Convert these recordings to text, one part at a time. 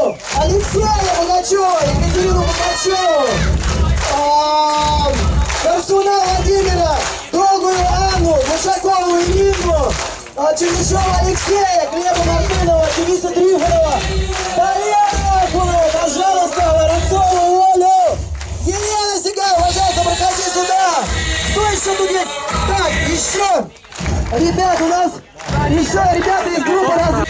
Алексея Богачева, Екатерину Богачеву, Корсуна Владимира, Долгую Анну, Мушакову Ирину, а, Чернышова Алексея, Глеба Мартынова, Дениса Трифонова, Поехали! Пожалуйста, Воронцову Олю! Елена Сигай, пожалуйста, проходи сюда! Кто еще тут есть? Так, еще! Ребят, у нас еще ребята из группы раз...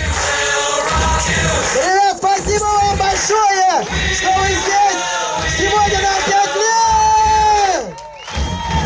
Спасибо вам большое, что вы здесь! Сегодня на 5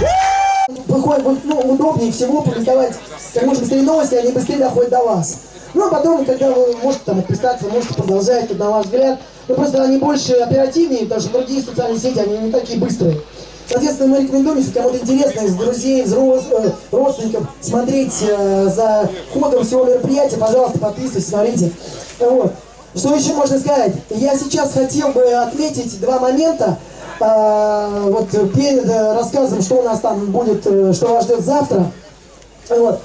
лет! Выходит, вот, ну, удобнее всего публиковать как можно быстрее новости, они быстрее доходят до вас. Ну, а потом, когда вы можете там отписаться, можете продолжать, тут, на ваш взгляд, ну, просто они больше оперативнее, потому что другие социальные сети, они не такие быстрые. Соответственно, мы рекомендуем, если кому-то интересно, из друзей, из э, родственников, смотреть э, за ходом всего мероприятия, пожалуйста, подписывайтесь, смотрите. Вот. Что еще можно сказать? Я сейчас хотел бы отметить два момента. Э, вот перед рассказом, что у нас там будет, э, что вас ждет завтра. Вот.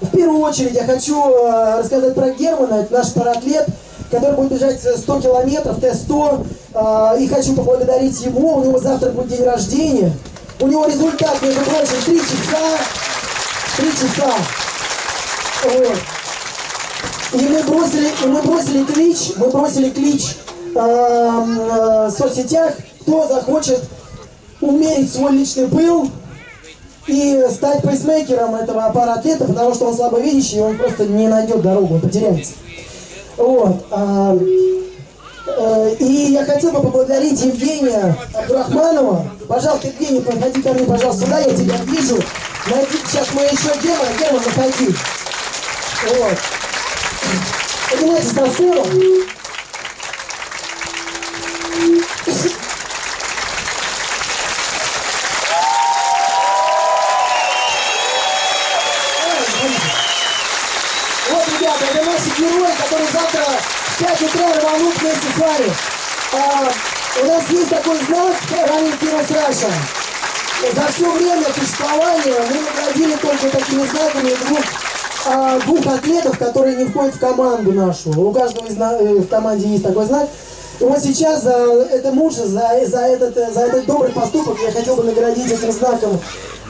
В первую очередь я хочу э, рассказать про Германа, это наш паратлет, который будет бежать 100 километров, Т-100. Э, и хочу поблагодарить его, у него завтра будет день рождения. У него результат, между прочим, 3 часа. 3 часа. Вот. И мы бросили, и мы бросили клич, мы бросили клич э, э, в соцсетях, кто захочет умерить свой личный пыл, и стать пейсмейкером этого аппарата, потому что он слабовидящий, и он просто не найдет дорогу, он потеряется. Вот. А, а, и я хотел бы поблагодарить Евгения Абдурахманова. Пожалуйста, Евгений, подходи ко мне, пожалуйста, сюда, я тебя вижу. Найди, сейчас мы еще Герман, Герман, заходи. Вот. Поднимайтесь на сцену. который завтра в 5 утра рванут вместе с вами. А, у нас есть такой знак Running Heroes Russia. За все время существования мы наградили только такими знаками двух, а, двух атлетов, которые не входят в команду нашу. У каждого из э, в команде есть такой знак. И вот сейчас за это мужа, за, за, этот, за этот добрый поступок я хотел бы наградить этим знаком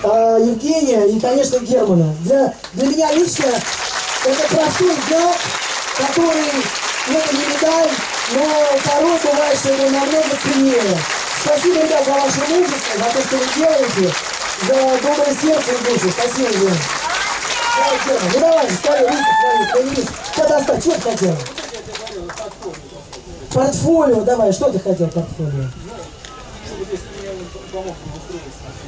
э, Евгения и, конечно, Германа. Для, для меня лично это простой знак, который, ну, не медаль, но порой бывает, что его намного ценнее. Спасибо, ребят, за ваше мужество, за то, что вы делаете, за доброе сердце и душу. Спасибо, Лена. Ну давай, ставь руки свои, появись. Что достать? Что ты хотел? Портфолио, давай, что ты хотел портфолио?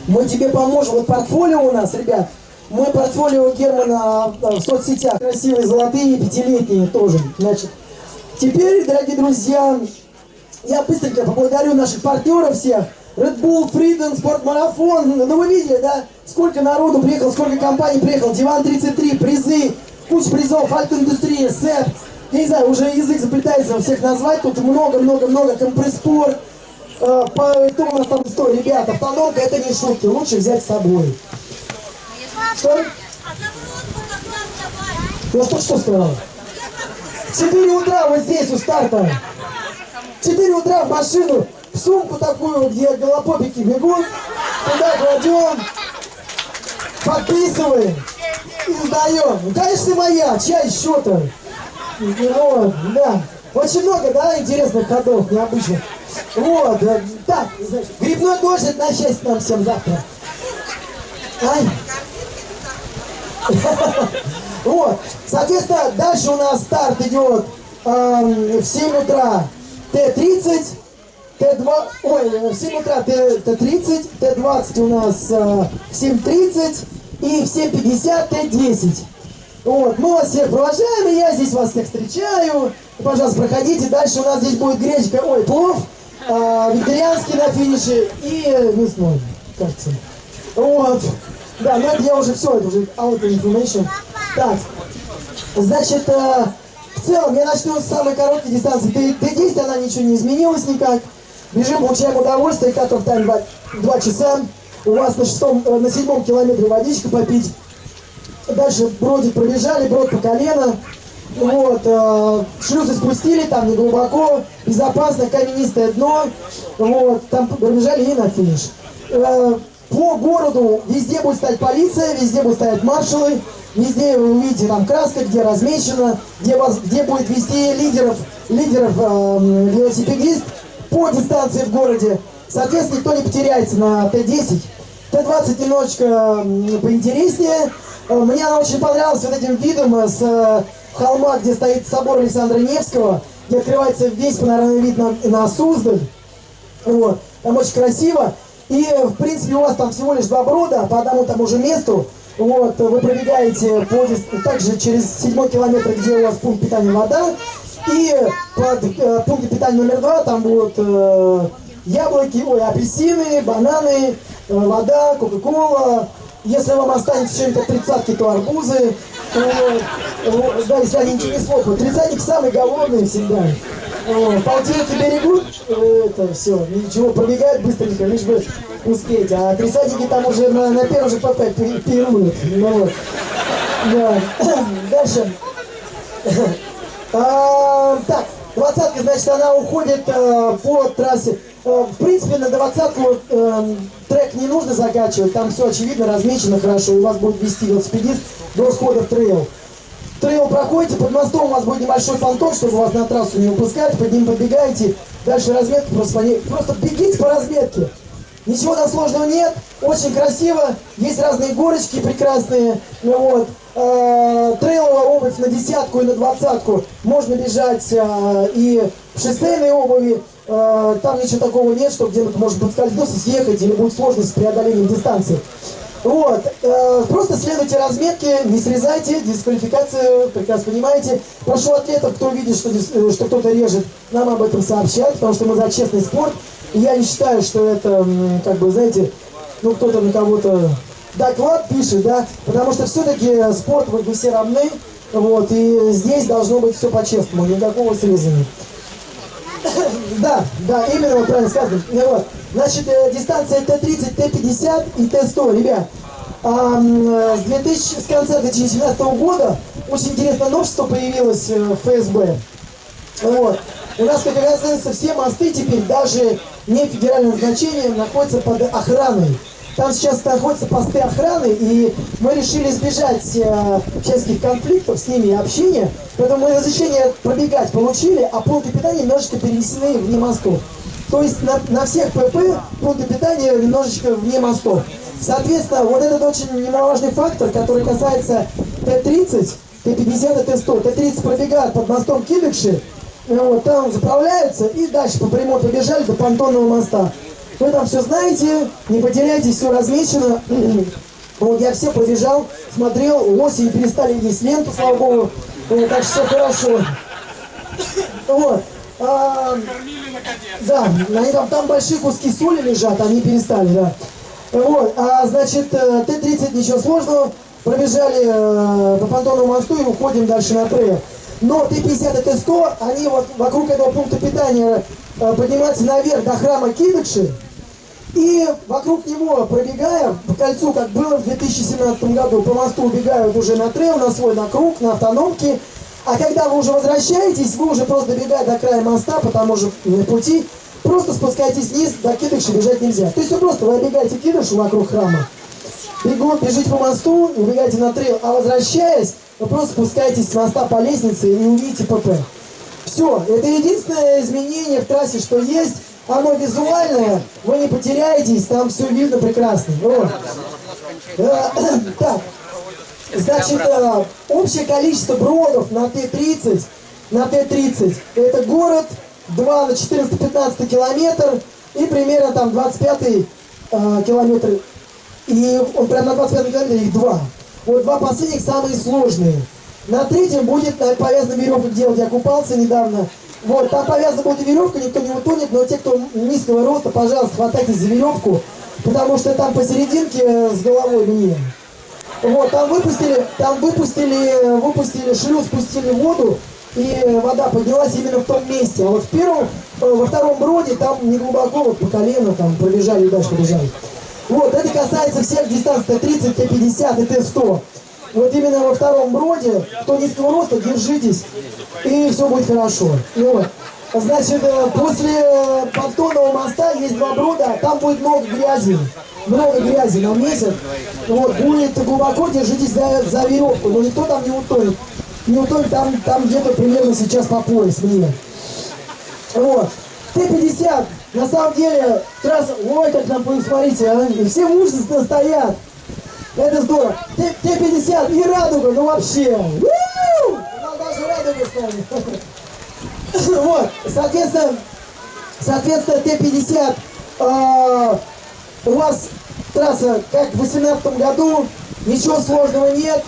Мы тебе поможем. Вот портфолио у нас, ребят, мой портфолио Германа в соцсетях. Красивые, золотые, пятилетние тоже. Значит, теперь, дорогие друзья, я быстренько поблагодарю наших партнеров всех. Red Bull, Freedom, спортмарафон. Ну вы видели, да? Сколько народу приехало, сколько компаний приехало. Диван 33, призы, куча призов, Альт-индустрия, СЭП. Я не знаю, уже язык заплетается всех назвать. Тут много-много-много компресспорт. Э, у нас там стоит, ребята, автономка это не шутки, лучше взять с собой. Что? Ну что, что сказал? 4 утра вот здесь у старта. 4 утра в машину, сумку такую, где голопопики бегут. Туда кладем, подписываем и сдаем. Ну, конечно, моя, чья еще-то? Вот, да. Очень много, да, интересных ходов, необычных. Вот, э, так, грибной дождь, на счастье нам всем завтра. Ай. Вот. Соответственно, дальше у нас старт идет в 7 утра Т-30, Т-2, ой, в 7 утра Т-30, Т-20 у нас в 7.30 и в 7.50 Т-10. Вот, мы вас всех провожаем, и я здесь вас всех встречаю. Пожалуйста, проходите. Дальше у нас здесь будет гречка, ой, плов, э, вегетарианский на финише и мясной, кажется. Вот. Да, но это я уже все, это уже out information. Так, значит, э, в целом я начну с самой короткой дистанции. Т10, она ничего не изменилась никак. Бежим, получаем удовольствие, катов тайм 2, 2 часа. У вас на, шестом, э, на седьмом километре водичка попить. Дальше бродик пробежали, брод по колено. Вот, э, шлюзы спустили, там не глубоко, безопасно, каменистое дно. Вот, там пробежали и на финиш. Э, по городу везде будет стоять полиция, везде будут стоять маршалы, везде вы увидите там краска, где размечено, где, вас, где будет вести лидеров, лидеров э, велосипедист по дистанции в городе. Соответственно, никто не потеряется на Т-10. Т-20 немножечко поинтереснее. Э, мне она очень понравилась вот этим видом э, с э, холма, где стоит собор Александра Невского, где открывается весь панорамный вид на, на Суздаль. Вот. Там очень красиво. И, в принципе, у вас там всего лишь два брода по одному тому же месту. Вот, вы пробегаете по, также через седьмой километр, где у вас пункт питания вода. И под э, пункт питания номер два там будут э, яблоки, ой, апельсины, бананы, э, вода, кока-кола. Если вам останется что-нибудь тридцатки, то арбузы. Вот, да, если они ничего не слопают. Тридцатник самый голодный всегда. Полтинники берегут, это все, ничего, пробегают быстренько, лишь бы успеть. А тридцатники там уже на, на первом же ПП пируют. Ну, вот. да. Дальше. А, так, двадцатка, значит, она уходит э, по трассе. Э, в принципе, на двадцатку э, трек не нужно закачивать, там все очевидно, размечено хорошо, и вас будет вести велосипедист до схода в трейл. Трейл проходите, под мостом у вас будет небольшой понтон, чтобы вас на трассу не выпускать, под ним побегаете, дальше разметка, просто, просто бегите по разметке. Ничего там сложного нет, очень красиво, есть разные горочки прекрасные, ну вот. Э, трейловая обувь на десятку и на двадцатку, можно бежать э, и в шоссейной обуви, э, там ничего такого нет, что где-то может подскользнуться, съехать или будет сложность с преодолением дистанции. Вот, просто следуйте разметке, не срезайте, дисквалификацию, прекрасно понимаете. Прошу атлетов, кто видит, что, что кто-то режет, нам об этом сообщать, потому что мы за честный спорт. Я не считаю, что это, как бы, знаете, ну кто-то на кого-то доклад пишет, да, потому что все-таки спорт, вы все равны, вот, и здесь должно быть все по-честному, никакого срезания. Да, да, именно вот правильно сказано. Ну вот. Значит, э, дистанция Т-30, Т-50 и Т-100, ребят. А, с, 2000, с конца 2017 года очень интересное новшество появилось э, в ФСБ. Вот. У нас, как оказывается, все мосты теперь, даже не федеральным значением, находятся под охраной. Там сейчас находятся посты охраны, и мы решили избежать э, всяких конфликтов с ними и общения. Поэтому мы разрешение пробегать получили, а пункты питания немножечко перенесены вне мостов. То есть на, на всех ПП пункты питания немножечко вне мостов. Соответственно, вот этот очень немаловажный фактор, который касается Т-30, Т-50 и Т-100. Т-30 пробегают под мостом Кибикши, вот, там заправляются и дальше по прямой побежали до понтонного моста. Вы там все знаете, не потеряйтесь, все размечено. Вот я все пробежал, смотрел, осень перестали есть ленту, слава богу. Вот, так что все хорошо. Вот. А, да, они там, там большие куски соли лежат, они перестали, да. Вот, а, значит, э, Т-30, ничего сложного, пробежали э, по понтонному мосту и уходим дальше на трейл. Но Т-50 и Т-100, они вот вокруг этого пункта питания э, поднимаются наверх до храма Кидыши, и вокруг него пробегаем по кольцу, как было в 2017 году, по мосту убегают уже на трейл, на свой, на круг, на автономке. А когда вы уже возвращаетесь, вы уже просто добегаете до края моста по тому же пути, просто спускайтесь вниз, до кидыша бежать нельзя. То есть вы просто вы обегаете кидышу вокруг храма, бегут, бежите по мосту, убегаете на трейл, а возвращаясь, вы просто спускаетесь с моста по лестнице и увидите ПП. Все, это единственное изменение в трассе, что есть. Оно визуальное, вы не потеряетесь, там все видно прекрасно. Вот. Э, так, значит, э, общее количество бродов на Т-30, на Т-30, это город, 2 на 14-15 километр и примерно там 25 э, километр. И он прям на 25 километре их два. Вот два последних самые сложные. На третьем будет на повязанной веревке делать. Я купался недавно. Вот, там повязана будет веревка, никто не утонет, но те, кто низкого роста, пожалуйста, хватайтесь за веревку, потому что там посерединке э, с головой мне. Вот, там выпустили, там выпустили, выпустили шлюз, спустили воду, и вода поднялась именно в том месте. А вот в первом, э, во втором броде там не глубоко, вот по колено там пробежали и дальше побежали. Вот, это касается всех дистанций Т-30, Т-50 и Т-100. вот именно во втором броде, кто низкого роста, держитесь, и все будет хорошо. Вот. Значит, э, после э, понтонного моста есть два брода, там будет много грязи. Много грязи на месяц. Вот, будет глубоко, держитесь за, за веревку, но никто там не утонет. Не утонет, там, там где-то примерно сейчас по пояс мне. Вот. Т-50, на самом деле, трасса, ой, как нам посмотрите, а, все мужественно стоят. Это здорово. Т-50 и радуга, ну вообще. Нам даже радуга. Вот, соответственно, соответственно, Т-50, э, у вас трасса, как в 2018 году, ничего сложного нет.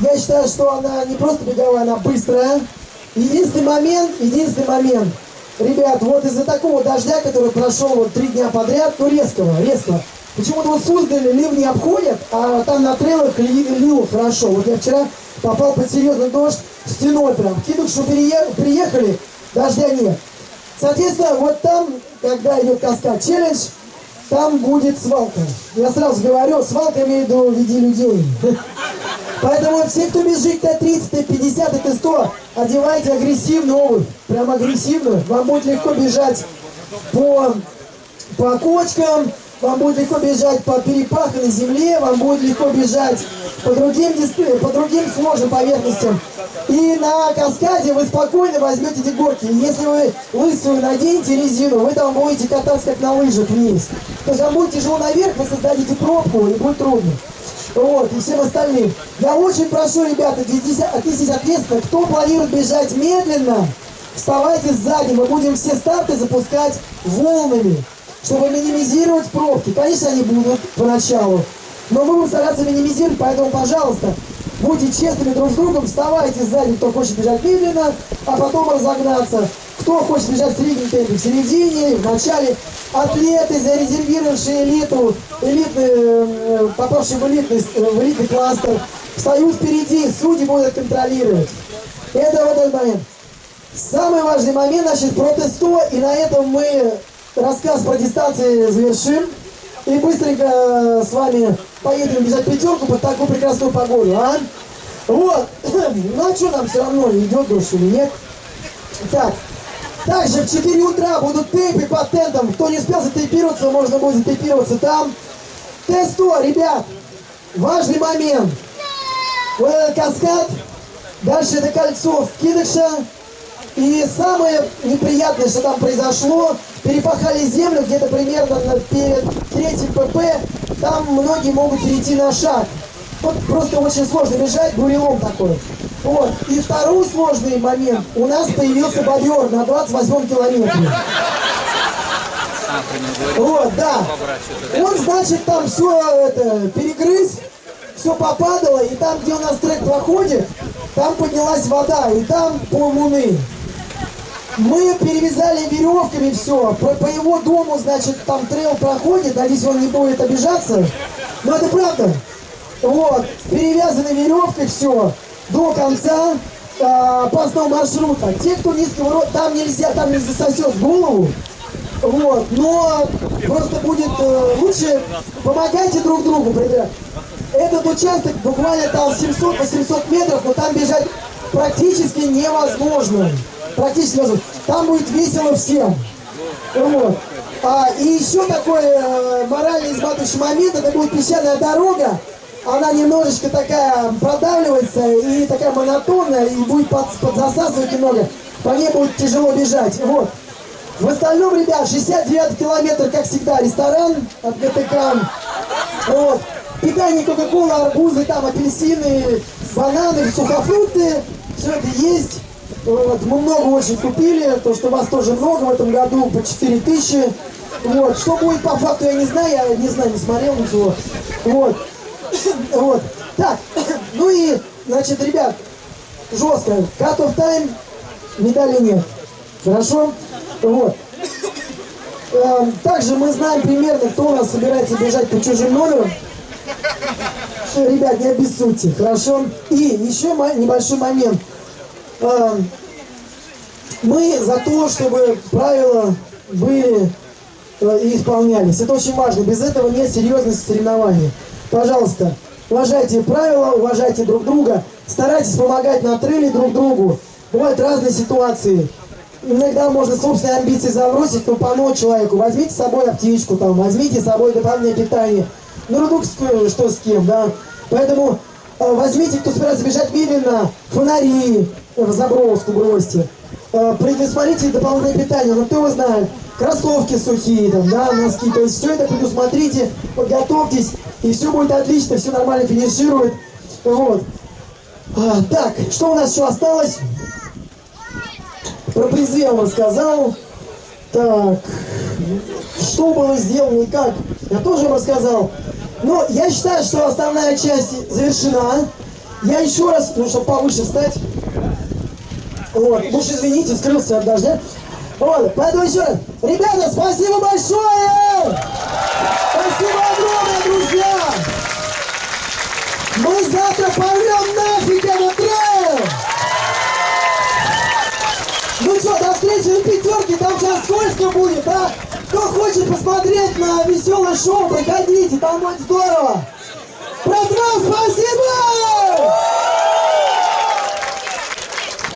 Я считаю, что она не просто беговая, она быстрая. Единственный момент, единственный момент, ребят, вот из-за такого дождя, который прошел вот три дня подряд, ну резкого, резкого, почему-то вот Суздаль ливни обходят, а там на трейлах лило хорошо. Вот я вчера попал под серьезный дождь, стеной прям. Кидок, что приехали, дождя нет. Соответственно, вот там, когда идет каскад челлендж, там будет свалка. Я сразу говорю, свалка имею в виду в виде людей. Поэтому все, кто бежит Т-30, Т-50 и Т-100, одевайте агрессивную обувь. Прям агрессивную. Вам будет легко бежать по, по кочкам, вам будет легко бежать по перепаханной земле, вам будет легко бежать по другим, по другим сложным поверхностям. И на каскаде вы спокойно возьмете эти горки. Если вы лысую наденете резину, вы там будете кататься как на лыжах вниз. То есть вам будет тяжело наверх, вы создадите пробку и будет трудно. Вот, и всем остальным. Я очень прошу, ребята, отнеситесь ответственно, кто планирует бежать медленно, вставайте сзади, мы будем все старты запускать волнами, чтобы минимизировать пробки. Конечно, они будут поначалу, но мы будем стараться минимизировать, поэтому, пожалуйста, будьте честными друг с другом, вставайте сзади, кто хочет бежать медленно, а потом разогнаться. Кто хочет бежать в среднем темпе, в середине, в начале. Атлеты, зарезервировавшие элиту, элитный, э, попавшие в элитный, в элитный кластер, встают впереди, судьи будут контролировать. Это вот этот момент. Самый важный момент, значит, протесту, и на этом мы рассказ про дистанции завершим. И быстренько э, с вами поедем бежать пятерку под такую прекрасную погоду, а? Вот. Ну а что нам все равно, идет дождь или нет? Так. Также в 4 утра будут тейпы по тентам. Кто не успел затейпироваться, можно будет затейпироваться там. Т-100, ребят. Важный момент. Вот этот каскад. Дальше это кольцо вкидыша. И самое неприятное, что там произошло, перепахали землю где-то примерно перед третьим ПП, там многие могут перейти на шаг. Вот просто очень сложно бежать, бурелом такой. Вот. И второй сложный момент. У нас появился бобер на 28 километре. Вот, да. Он, значит, там все это перегрыз, все попадало, и там, где у нас трек проходит, там поднялась вода, и там полмуны. Мы перевязали веревками все. По, по его дому, значит, там трейл проходит. Надеюсь, он не будет обижаться. Но это правда. Вот. Перевязаны веревкой все до конца э, опасного маршрута. Те, кто низкого роста, там нельзя, там не засосет голову. Вот. Но просто будет э, лучше помогайте друг другу, ребят. Этот участок буквально там 700-800 метров, но там бежать практически невозможно практически возможно. Там будет весело всем. Вот. А, и еще такой э, морально изматывающий момент, это будет песчаная дорога, она немножечко такая продавливается и такая монотонная, и будет под, подзасасывать немного, по ней будет тяжело бежать. Вот. В остальном, ребят, 69 километр, как всегда, ресторан от ГТК. Вот. Питание Кока-Кола, арбузы, там апельсины, бананы, сухофрукты, все это есть. Вот, мы много очень купили, то, что вас тоже много в этом году, по 4 тысячи. Вот, что будет по факту, я не знаю, я не знаю, не смотрел ничего. Вот, вот. Так, ну и, значит, ребят, жестко. Cut of time, медали нет. Хорошо? Вот. Эм, также мы знаем примерно, кто у нас собирается бежать по чужим номерам. Ребят, не обессудьте, хорошо? И еще небольшой момент. Эм, мы за то, чтобы правила были э, и исполнялись. Это очень важно. Без этого нет серьезности соревнований. Пожалуйста, уважайте правила, уважайте друг друга, старайтесь помогать на трейле друг другу. Бывают разные ситуации. Иногда можно собственные амбиции забросить, но помочь человеку. Возьмите с собой аптечку, там, возьмите с собой дополнительное питание. Ну, друг что с кем, да. Поэтому э, возьмите, кто собирается бежать медленно, фонари в заброску бросьте. Э, предусмотрите дополнительное питание, ну кто его знает, кроссовки сухие, там, да, носки. То есть все это предусмотрите, подготовьтесь, и все будет отлично, все нормально финиширует. Вот. А, так, что у нас еще осталось? Про призы я вам рассказал. Так, что было сделано и как, я тоже рассказал. Но я считаю, что основная часть завершена. Я еще раз, ну, чтобы повыше встать. Вот, уж извините, скрылся от дождя. Вот, поэтому еще раз. Ребята, спасибо большое! Спасибо огромное, друзья! Мы завтра порвем нафиг этот трейл! Ну что, до встречи на пятерке, там сейчас скользко будет, а? Кто хочет посмотреть на веселое шоу, проходите, там будет здорово! Про транспорт!